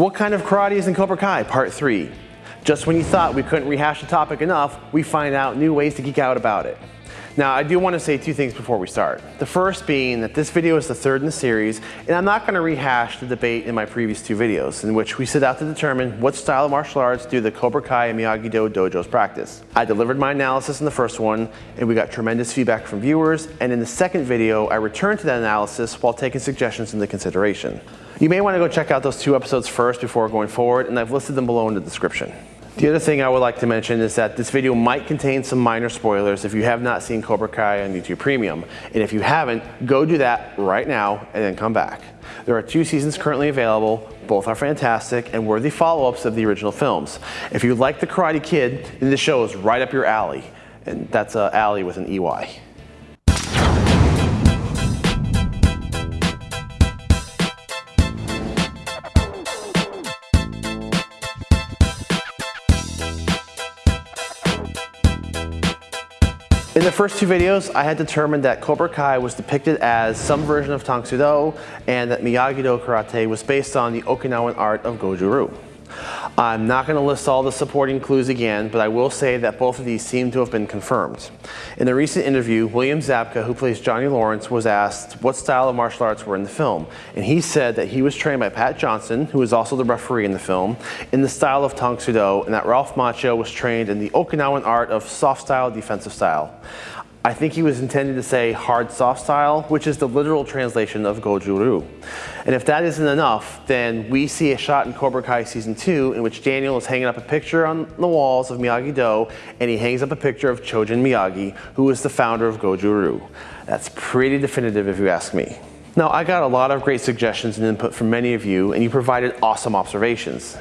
What kind of karate is in Cobra Kai, part three? Just when you thought we couldn't rehash the topic enough, we find out new ways to geek out about it. Now, I do want to say two things before we start. The first being that this video is the third in the series, and I'm not going to rehash the debate in my previous two videos, in which we set out to determine what style of martial arts do the Cobra Kai and Miyagi-Do dojos practice. I delivered my analysis in the first one, and we got tremendous feedback from viewers, and in the second video, I returned to that analysis while taking suggestions into consideration. You may want to go check out those two episodes first before going forward, and I've listed them below in the description. The other thing I would like to mention is that this video might contain some minor spoilers if you have not seen Cobra Kai on YouTube Premium. And if you haven't, go do that right now and then come back. There are two seasons currently available. Both are fantastic and worthy follow-ups of the original films. If you like The Karate Kid, then this show is right up your alley. And that's uh, alley with an EY. In the first two videos, I had determined that Cobra Kai was depicted as some version of Tang Soo Do and that Miyagi-Do karate was based on the Okinawan art of Goju-Ryu. I'm not going to list all the supporting clues again, but I will say that both of these seem to have been confirmed. In a recent interview, William Zabka, who plays Johnny Lawrence, was asked what style of martial arts were in the film, and he said that he was trained by Pat Johnson, who is also the referee in the film, in the style of Tang Soo Do, and that Ralph Macchio was trained in the Okinawan art of soft style, defensive style. I think he was intending to say hard soft style, which is the literal translation of Goju-Ryu. And if that isn't enough, then we see a shot in Cobra Kai Season 2 in which Daniel is hanging up a picture on the walls of Miyagi-Do and he hangs up a picture of Chojun Miyagi, who is the founder of Goju-Ryu. That's pretty definitive if you ask me. Now, I got a lot of great suggestions and input from many of you, and you provided awesome observations.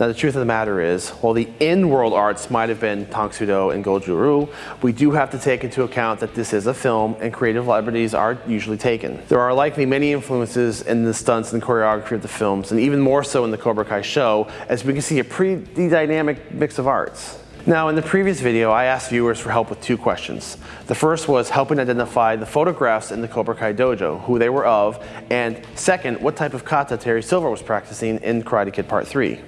Now, the truth of the matter is, while the in-world arts might have been Tang Soo Do and Goju-Ryu, we do have to take into account that this is a film and creative liberties are usually taken. There are likely many influences in the stunts and choreography of the films, and even more so in the Cobra Kai show, as we can see a pretty dynamic mix of arts. Now, in the previous video, I asked viewers for help with two questions. The first was helping identify the photographs in the Cobra Kai dojo, who they were of, and second, what type of kata Terry Silver was practicing in Karate Kid Part 3.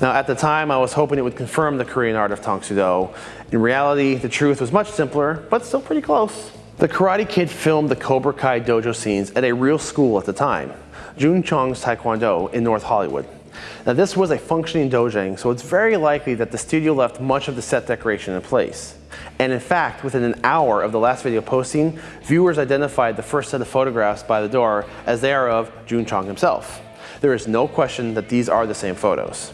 Now, at the time, I was hoping it would confirm the Korean art of Tang Soo Do. In reality, the truth was much simpler, but still pretty close. The Karate Kid filmed the Cobra Kai dojo scenes at a real school at the time, Jun Chong's Taekwondo in North Hollywood. Now this was a functioning dojang, so it's very likely that the studio left much of the set decoration in place. And in fact, within an hour of the last video posting, viewers identified the first set of photographs by the door as they are of Jun Chong himself. There is no question that these are the same photos.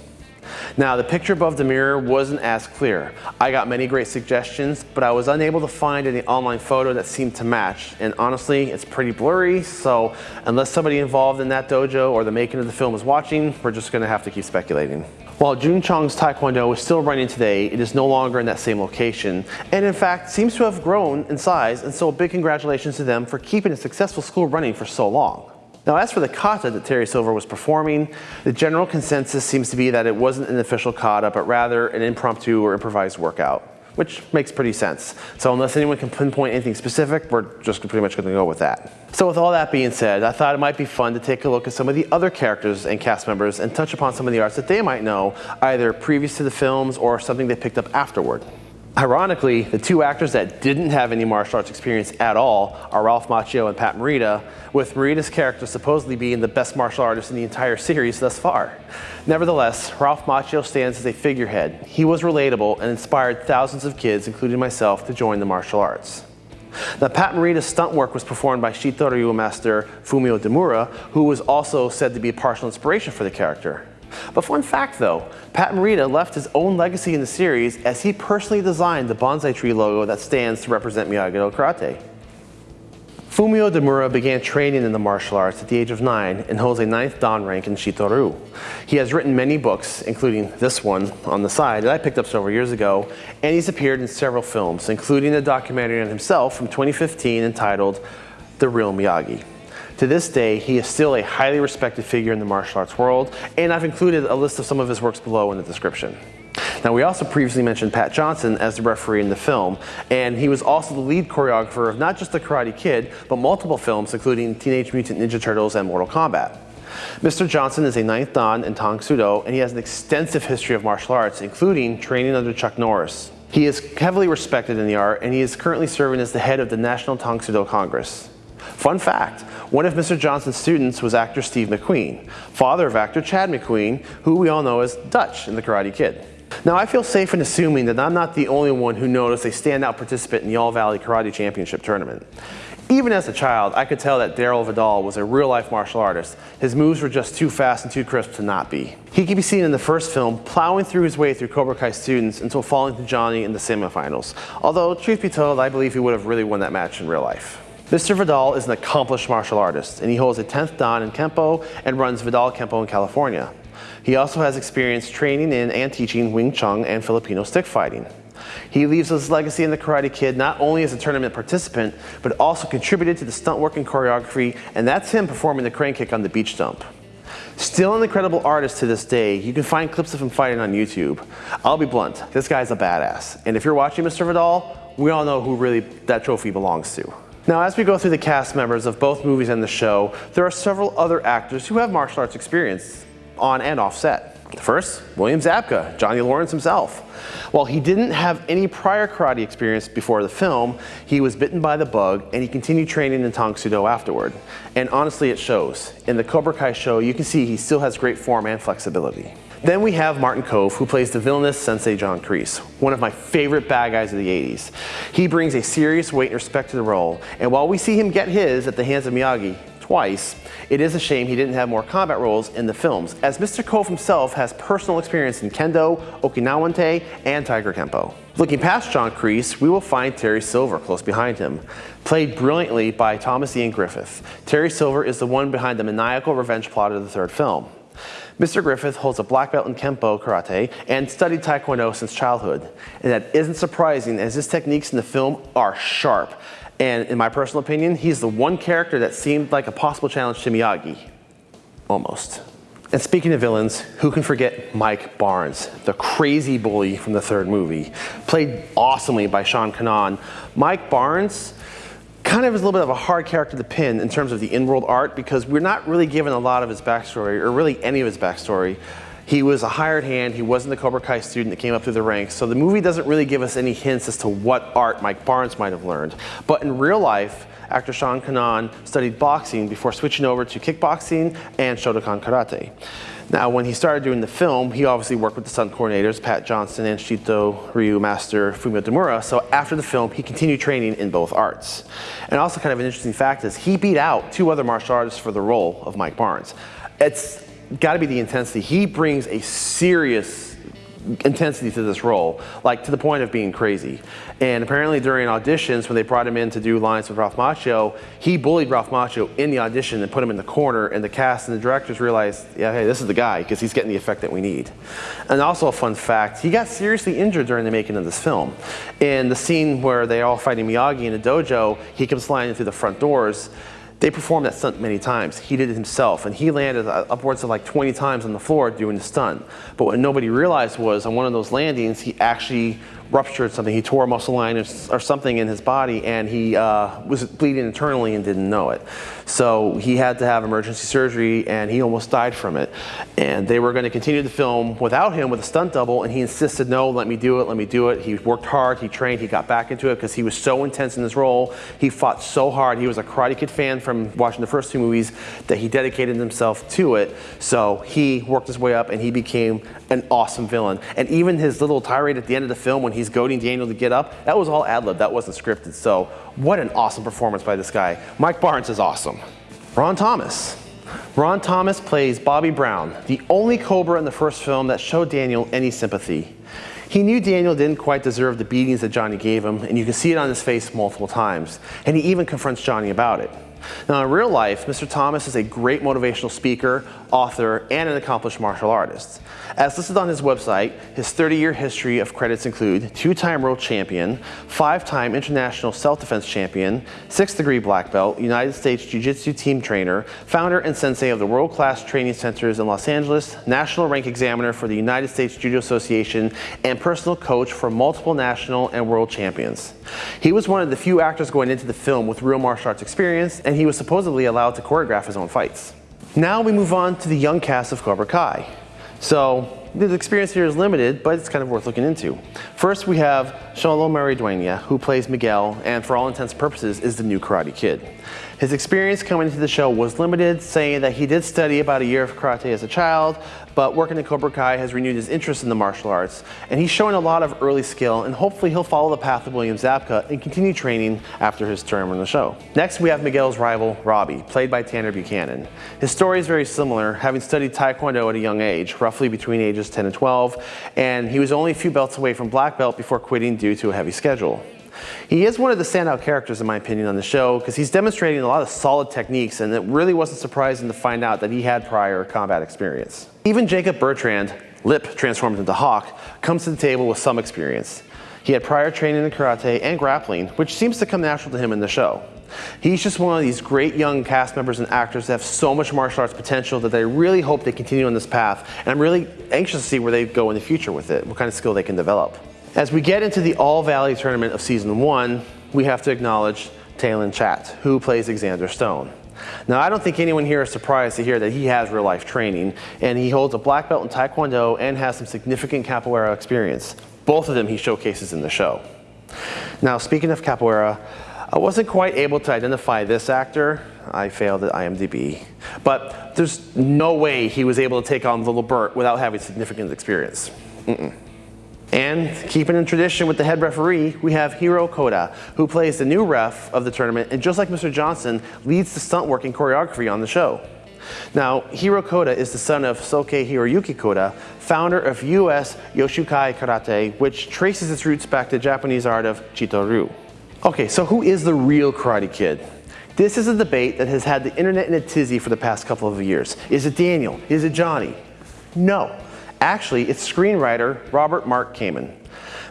Now the picture above the mirror wasn't as clear. I got many great suggestions, but I was unable to find any online photo that seemed to match. And honestly, it's pretty blurry, so unless somebody involved in that dojo or the making of the film is watching, we're just gonna have to keep speculating. While Jun Chong's Taekwondo is still running today, it is no longer in that same location, and in fact seems to have grown in size, and so a big congratulations to them for keeping a successful school running for so long. Now, as for the kata that Terry Silver was performing, the general consensus seems to be that it wasn't an official kata, but rather an impromptu or improvised workout, which makes pretty sense. So unless anyone can pinpoint anything specific, we're just pretty much gonna go with that. So with all that being said, I thought it might be fun to take a look at some of the other characters and cast members and touch upon some of the arts that they might know, either previous to the films or something they picked up afterward. Ironically, the two actors that didn't have any martial arts experience at all are Ralph Macchio and Pat Morita, with Morita's character supposedly being the best martial artist in the entire series thus far. Nevertheless, Ralph Macchio stands as a figurehead. He was relatable and inspired thousands of kids, including myself, to join the martial arts. Now, Pat Morita's stunt work was performed by Shito-Ryu master Fumio Demura, who was also said to be a partial inspiration for the character. But fun fact though, Pat Morita left his own legacy in the series as he personally designed the bonsai tree logo that stands to represent Miyagi-Do Karate. Fumio Demura began training in the martial arts at the age of 9 and holds a 9th Dan rank in Shito-Ryu. He has written many books, including this one on the side that I picked up several years ago, and he's appeared in several films, including a documentary on himself from 2015 entitled The Real Miyagi. To this day, he is still a highly respected figure in the martial arts world, and I've included a list of some of his works below in the description. Now, we also previously mentioned Pat Johnson as the referee in the film, and he was also the lead choreographer of not just The Karate Kid, but multiple films, including Teenage Mutant Ninja Turtles and Mortal Kombat. Mr. Johnson is a ninth Dan in Tang Soo Do, and he has an extensive history of martial arts, including training under Chuck Norris. He is heavily respected in the art, and he is currently serving as the head of the National Tang Soo Do Congress. Fun fact, one of Mr. Johnson's students was actor Steve McQueen, father of actor Chad McQueen, who we all know as Dutch in The Karate Kid. Now I feel safe in assuming that I'm not the only one who noticed a standout participant in the All Valley Karate Championship tournament. Even as a child, I could tell that Daryl Vidal was a real-life martial artist. His moves were just too fast and too crisp to not be. He can be seen in the first film plowing through his way through Cobra Kai students until falling to Johnny in the semifinals. Although, truth be told, I believe he would have really won that match in real life. Mr. Vidal is an accomplished martial artist, and he holds a 10th Dan in Kempo and runs Vidal Kempo in California. He also has experience training in and teaching Wing Chun and Filipino stick fighting. He leaves his legacy in The Karate Kid not only as a tournament participant, but also contributed to the stunt work and choreography, and that's him performing the crane kick on the beach dump. Still an incredible artist to this day, you can find clips of him fighting on YouTube. I'll be blunt, this guy's a badass. And if you're watching Mr. Vidal, we all know who really that trophy belongs to. Now, as we go through the cast members of both movies and the show, there are several other actors who have martial arts experience on and off set. First, William Zabka, Johnny Lawrence himself. While he didn't have any prior karate experience before the film, he was bitten by the bug and he continued training in Tang Do afterward. And honestly, it shows. In the Cobra Kai show, you can see he still has great form and flexibility. Then we have Martin Kove, who plays the villainous Sensei John Kreese, one of my favorite bad guys of the 80s. He brings a serious weight and respect to the role, and while we see him get his at the hands of Miyagi, twice, it is a shame he didn't have more combat roles in the films, as Mr. Kove himself has personal experience in Kendo, Okinawan Te, and Tiger Kempo. Looking past John Kreese, we will find Terry Silver close behind him, played brilliantly by Thomas Ian Griffith. Terry Silver is the one behind the maniacal revenge plot of the third film. Mr. Griffith holds a black belt in Kempo karate and studied Taekwondo since childhood. And that isn't surprising as his techniques in the film are sharp, and in my personal opinion, he's the one character that seemed like a possible challenge to Miyagi. Almost. And speaking of villains, who can forget Mike Barnes, the crazy bully from the third movie, played awesomely by Sean Kanan. Mike Barnes kind of is a little bit of a hard character to pin in terms of the in-world art because we're not really given a lot of his backstory or really any of his backstory. He was a hired hand. He wasn't the Cobra Kai student that came up through the ranks. So the movie doesn't really give us any hints as to what art Mike Barnes might have learned. But in real life, actor Sean Kanan studied boxing before switching over to kickboxing and Shotokan karate. Now, when he started doing the film, he obviously worked with the stunt coordinators, Pat Johnson and Shito Ryu master Fumio Demura. So after the film, he continued training in both arts. And also kind of an interesting fact is he beat out two other martial artists for the role of Mike Barnes. It's got to be the intensity. He brings a serious intensity to this role, like to the point of being crazy. And apparently during auditions, when they brought him in to do lines with Ralph Macchio, he bullied Ralph Macchio in the audition and put him in the corner, and the cast and the directors realized, yeah, hey, this is the guy, because he's getting the effect that we need. And also a fun fact, he got seriously injured during the making of this film. In the scene where they're all fighting Miyagi in a dojo, he comes flying through the front doors, they performed that stunt many times. He did it himself, and he landed uh, upwards of like 20 times on the floor doing the stunt. But what nobody realized was on one of those landings, he actually ruptured something. He tore a muscle line or, or something in his body and he uh, was bleeding internally and didn't know it. So he had to have emergency surgery and he almost died from it. And they were going to continue the film without him with a stunt double and he insisted, no, let me do it, let me do it. He worked hard, he trained, he got back into it because he was so intense in his role. He fought so hard. He was a Karate Kid fan from watching the first two movies that he dedicated himself to it. So he worked his way up and he became an awesome villain. And even his little tirade at the end of the film when he's goading Daniel to get up, that was all ad-lib, that wasn't scripted. So what an awesome performance by this guy. Mike Barnes is awesome. Ron Thomas. Ron Thomas plays Bobby Brown, the only Cobra in the first film that showed Daniel any sympathy. He knew Daniel didn't quite deserve the beatings that Johnny gave him, and you can see it on his face multiple times. And he even confronts Johnny about it. Now in real life, Mr. Thomas is a great motivational speaker, author, and an accomplished martial artist. As listed on his website, his 30-year history of credits include two-time world champion, five-time international self-defense champion, six-degree black belt, United States Jiu-Jitsu team trainer, founder and sensei of the world-class training centers in Los Angeles, national rank examiner for the United States Judo Association, and personal coach for multiple national and world champions. He was one of the few actors going into the film with real martial arts experience, and he was supposedly allowed to choreograph his own fights. Now we move on to the young cast of Cobra Kai. So the experience here is limited, but it's kind of worth looking into. First, we have Xolo Maridueña, who plays Miguel, and for all intents and purposes is the new Karate Kid. His experience coming into the show was limited, saying that he did study about a year of karate as a child, but working in Cobra Kai has renewed his interest in the martial arts, and he's showing a lot of early skill, and hopefully he'll follow the path of William Zabka and continue training after his term on the show. Next, we have Miguel's rival, Robbie, played by Tanner Buchanan. His story is very similar, having studied Taekwondo at a young age, roughly between ages 10 and 12, and he was only a few belts away from black belt before quitting due to a heavy schedule. He is one of the standout characters in my opinion on the show because he's demonstrating a lot of solid techniques and it really wasn't surprising to find out that he had prior combat experience. Even Jacob Bertrand, Lip transformed into Hawk, comes to the table with some experience. He had prior training in karate and grappling, which seems to come natural to him in the show. He's just one of these great young cast members and actors that have so much martial arts potential that I really hope they continue on this path. And I'm really anxious to see where they go in the future with it, what kind of skill they can develop. As we get into the All Valley tournament of season one, we have to acknowledge Talon Chat, who plays Xander Stone. Now, I don't think anyone here is surprised to hear that he has real life training, and he holds a black belt in Taekwondo and has some significant capoeira experience. Both of them he showcases in the show. Now, speaking of capoeira, I wasn't quite able to identify this actor. I failed at IMDb. But there's no way he was able to take on Little Bert without having significant experience. Mm -mm. And keeping in tradition with the head referee, we have Hiro Koda, who plays the new ref of the tournament, and just like Mr. Johnson, leads the stunt work and choreography on the show. Now, Hiro Koda is the son of Soke Hiroyuki Koda, founder of US Yoshukai Karate, which traces its roots back to Japanese art of Chito-ryu. Okay, so who is the real Karate Kid? This is a debate that has had the internet in a tizzy for the past couple of years. Is it Daniel? Is it Johnny? No. Actually, it's screenwriter Robert Mark Kamen.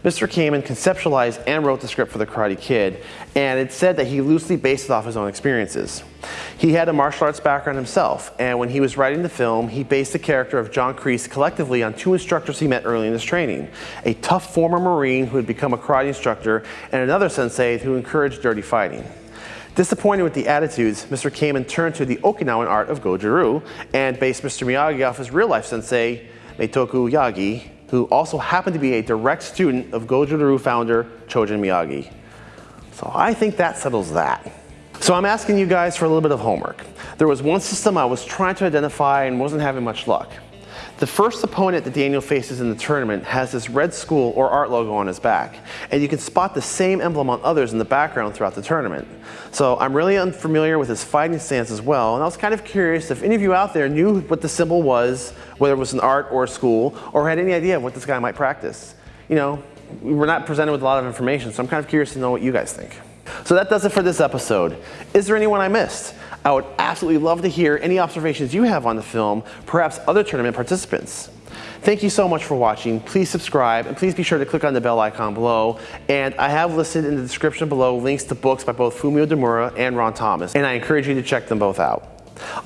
Mr. Kamen conceptualized and wrote the script for The Karate Kid, and it's said that he loosely based it off his own experiences. He had a martial arts background himself, and when he was writing the film, he based the character of John Kreese collectively on two instructors he met early in his training. A tough former Marine who had become a karate instructor, and another sensei who encouraged dirty fighting. Disappointed with the attitudes, Mr. Kamen turned to the Okinawan art of Goju-Ryu and based Mr. Miyagi off his real-life sensei, Meitoku Yagi, who also happened to be a direct student of Goju-Ryu founder Chojun Miyagi. So I think that settles that. So I'm asking you guys for a little bit of homework. There was one system I was trying to identify and wasn't having much luck. The first opponent that Daniel faces in the tournament has this red school or art logo on his back, and you can spot the same emblem on others in the background throughout the tournament. So I'm really unfamiliar with his fighting stance as well, and I was kind of curious if any of you out there knew what the symbol was, whether it was an art or a school, or had any idea of what this guy might practice. You know, we're not presented with a lot of information, so I'm kind of curious to know what you guys think. So that does it for this episode. Is there anyone I missed? I would absolutely love to hear any observations you have on the film, perhaps other tournament participants. Thank you so much for watching. Please subscribe and please be sure to click on the bell icon below. And I have listed in the description below links to books by both Fumio Demura and Ron Thomas. And I encourage you to check them both out.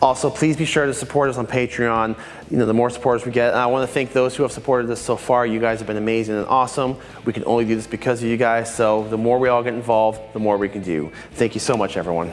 Also, please be sure to support us on Patreon. You know, the more supporters we get. And I want to thank those who have supported us so far. You guys have been amazing and awesome. We can only do this because of you guys. So the more we all get involved, the more we can do. Thank you so much, everyone.